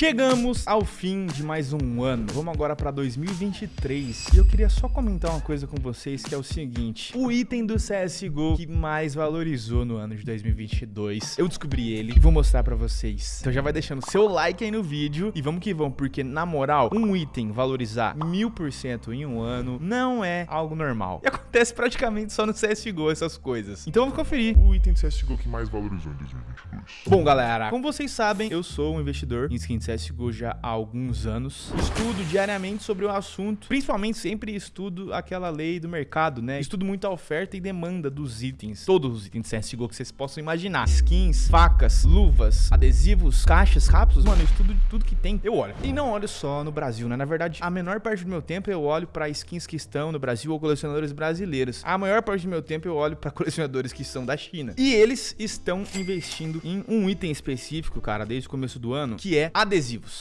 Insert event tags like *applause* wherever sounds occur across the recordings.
Chegamos ao fim de mais um ano. Vamos agora para 2023. E eu queria só comentar uma coisa com vocês que é o seguinte: o item do CS:GO que mais valorizou no ano de 2022. Eu descobri ele e vou mostrar para vocês. Então já vai deixando seu like aí no vídeo e vamos que vamos, porque na moral, um item valorizar mil por cento em um ano não é algo normal. E *laughs* acontece praticamente só no CSGO essas coisas. Então vamos conferir. O item de CSGO que mais valorizou em 2022. Bom, galera, como vocês sabem, eu sou um investidor em skin de CSGO já há alguns anos. Estudo diariamente sobre o assunto, principalmente sempre estudo aquela lei do mercado, né? Estudo muito a oferta e demanda dos itens, todos os itens de CSGO que vocês possam imaginar. Skins, facas, luvas, adesivos, caixas, cápsulas, mano, eu estudo tudo que tem, eu olho. E não olho só no Brasil, né? Na verdade, a menor parte do meu tempo eu olho para skins que estão no Brasil ou colecionadores brasileiros. A maior parte do meu tempo eu olho para *laughs* colecionadores que são da China. E eles estão investindo em um item específico, cara, desde o começo do ano, que é adesivos.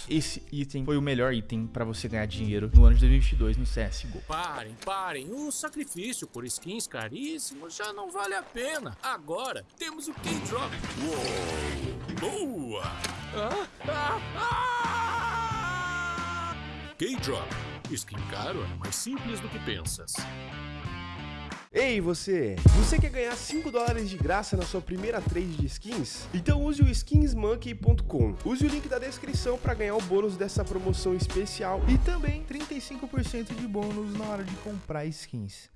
Esse item foi o melhor item para você ganhar dinheiro no ano de 2022 no CSGO. Parem, parem. O sacrifício por skins caríssimos já não vale a pena. Agora temos o K-Drop. Uou! Boa! Ah, ah, ah! K-Drop. Skin caro é mais simples do que pensas. Ei você, você quer ganhar 5 dólares de graça na sua primeira trade de skins? Então use o skinsmonkey.com. Use o link da descrição para ganhar o bônus dessa promoção especial e também 35% de bônus na hora de comprar skins.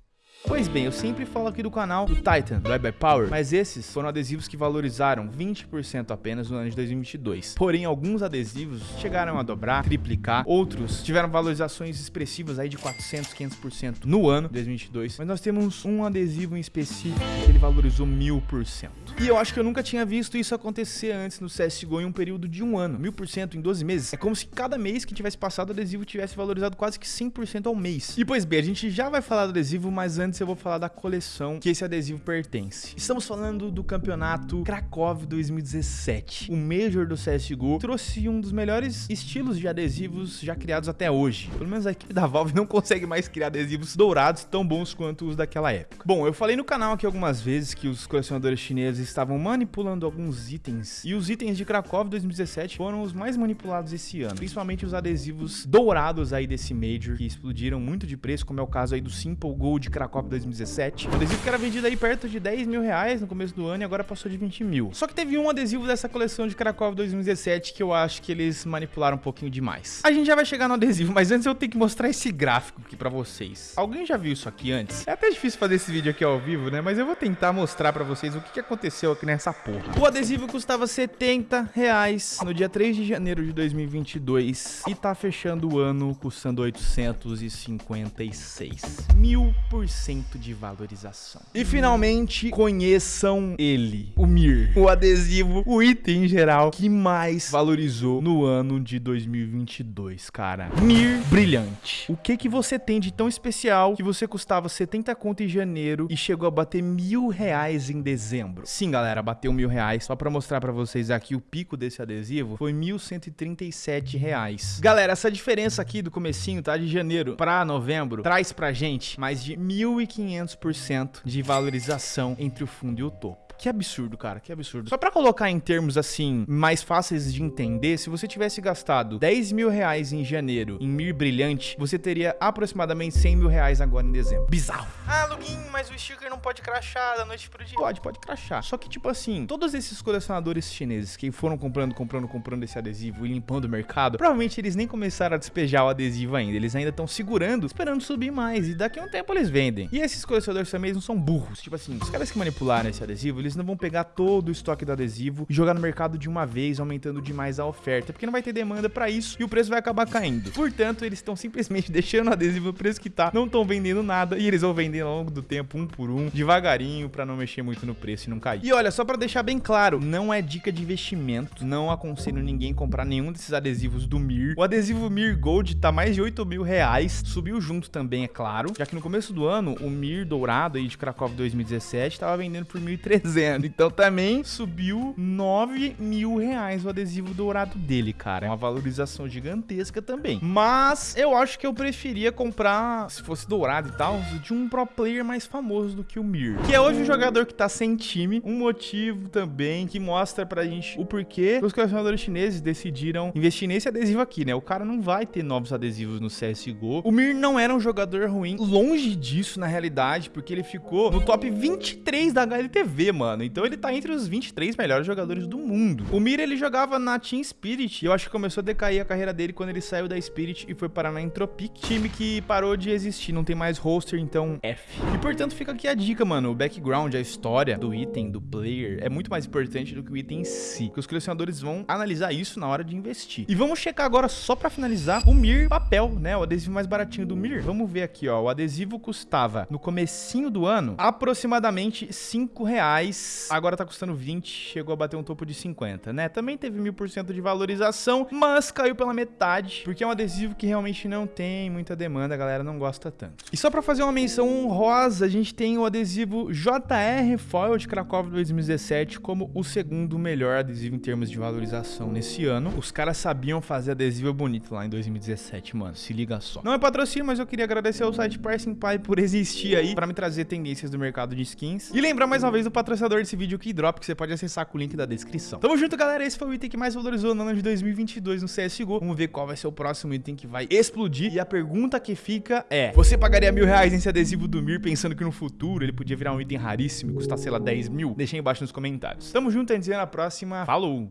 Pois bem, eu sempre falo aqui do canal do Titan, do By Power, mas esses foram adesivos que valorizaram 20% apenas no ano de 2022. Porém, alguns adesivos chegaram a dobrar, triplicar, outros tiveram valorizações expressivas aí de 400, 500% no ano de 2022. Mas nós temos um adesivo em específico que ele valorizou 1000%. E eu acho que eu nunca tinha visto isso acontecer antes no CSGO em um período de um ano, 1000% em 12 meses. É como se cada mês que tivesse passado o adesivo tivesse valorizado quase que 100% ao mês. E pois bem, a gente já vai falar do adesivo, mas antes eu vou falar da coleção que esse adesivo pertence. Estamos falando do campeonato Krakow 2017. O Major do CSGO trouxe um dos melhores estilos de adesivos já criados até hoje. Pelo menos a equipe da Valve não consegue mais criar adesivos dourados tão bons quanto os daquela época. Bom, eu falei no canal aqui algumas vezes que os colecionadores chineses estavam manipulando alguns itens e os itens de Krakow 2017 foram os mais manipulados esse ano, principalmente os adesivos dourados aí desse Major que explodiram muito de preço, como é o caso aí do Simple Gold Krakow 2017. Um adesivo que era vendido aí perto de 10 mil reais no começo do ano e agora passou de 20 mil. Só que teve um adesivo dessa coleção de Krakow 2017 que eu acho que eles manipularam um pouquinho demais. A gente já vai chegar no adesivo, mas antes eu tenho que mostrar esse gráfico aqui pra vocês. Alguém já viu isso aqui antes? É até difícil fazer esse vídeo aqui ao vivo, né? Mas eu vou tentar mostrar pra vocês o que aconteceu aqui nessa porra. O adesivo custava 70 reais no dia 3 de janeiro de 2022 e tá fechando o ano custando 856. Mil por cento de valorização. E finalmente, conheçam ele, o Mir. O adesivo, o item em geral que mais valorizou no ano de 2022, cara. Mir brilhante. O que que você tem de tão especial que você custava 70 conto em janeiro e chegou a bater mil reais em dezembro? Sim, galera, bateu mil reais. Só pra mostrar pra vocês aqui o pico desse adesivo foi 1.137 reais. Galera, essa diferença aqui do comecinho, tá? De janeiro pra novembro, traz pra gente mais de 1.500% de valorização entre o fundo e o topo. Que absurdo, cara, que absurdo. Só pra colocar em termos, assim, mais fáceis de entender, se você tivesse gastado 10 mil reais em janeiro em Mir Brilhante, você teria aproximadamente 100 mil reais agora em dezembro. Bizarro. Ah, Lugin, mas o sticker não pode crachar da noite pro dia. Pode, pode crachar. Só que, tipo assim, todos esses colecionadores chineses que foram comprando, comprando, comprando esse adesivo e limpando o mercado, provavelmente eles nem começaram a despejar o adesivo ainda. Eles ainda estão segurando, esperando subir mais. E daqui a um tempo eles vendem. E esses colecionadores também não são burros. Tipo assim, os caras que manipularam esse adesivo, eles não vão pegar todo o estoque do adesivo e jogar no mercado de uma vez, aumentando demais a oferta, porque não vai ter demanda para isso e o preço vai acabar caindo. Portanto, eles estão simplesmente *laughs* deixando o adesivo no preço que tá, não estão vendendo nada e eles vão vender ao longo do tempo, um por um, devagarinho, para não mexer muito no preço e não cair. E olha, só para deixar bem claro, não é dica de investimento, não aconselho ninguém comprar nenhum desses adesivos do Mir. O adesivo Mir Gold tá mais de 8 mil reais, subiu junto também, é claro, já que no começo do ano, o Mir dourado aí de Krakow 2017 tava vendendo por 1.300 dizendo. Então também subiu 9 mil reais o adesivo dourado dele, cara. É uma valorização gigantesca também. Mas eu acho que eu preferia comprar, se fosse dourado e tal, de um pro player mais famoso do que o Mir. Que é hoje um jogador que tá sem time. Um motivo também que mostra pra gente o porquê os colecionadores chineses decidiram investir nesse adesivo aqui, né? O cara não vai ter novos adesivos no CSGO. O Mir não era um jogador ruim, longe disso na realidade, porque ele ficou no top 23 da HLTV, mano. Então ele tá entre os 23 melhores jogadores do mundo. O Mir, ele jogava na Team Spirit, e eu acho que começou a decair a carreira dele quando ele saiu da Spirit e foi parar na Entropic, time que parou de existir, não tem mais roster, então F. E portanto fica aqui a dica, mano, o background, a história do item, do player, é muito mais importante do que o item em si, que os colecionadores vão analisar isso na hora de investir. E vamos checar agora, só pra finalizar, o Mir papel, né, o adesivo mais baratinho do Mir. Vamos ver aqui, ó, o adesivo custava no comecinho do ano aproximadamente 5 reais, agora tá custando 20, chegou a bater um topo de 50, né? Também teve mil por cento de valorização, mas caiu pela metade, porque é um adesivo que realmente não tem muita demanda, a galera não gosta tanto. E só pra fazer uma menção honrosa, a gente tem o adesivo JR Foil de Cracóvia 2017 como o segundo melhor adesivo em termos de valorização nesse ano. Os caras sabiam fazer adesivo bonito lá em 2017, mano, se liga só. Não é patrocínio, mas eu queria agradecer ao site Pricing Pie por existir aí, pra me trazer tendências do mercado de skins. E lembrar mais uma vez do patrocinador desse vídeo, Keydrop, que você pode acessar com o link da descrição. Tamo junto, galera, esse foi o item que mais valorizou no ano de 2022 no CSGO. Vamos ver qual vai ser o próximo item que vai explodir. E a pergunta que fica é, você pagaria mil reais nesse adesivo do Mir pensando que no futuro ele podia virar um item raríssimo e custar, sei lá, 10 mil? Deixa aí embaixo nos comentários. Tamo junto, a gente se vê na próxima. Falou!